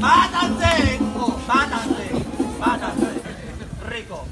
¡Mátanse! ¡Mátanse! ¡Mátanse! Rico.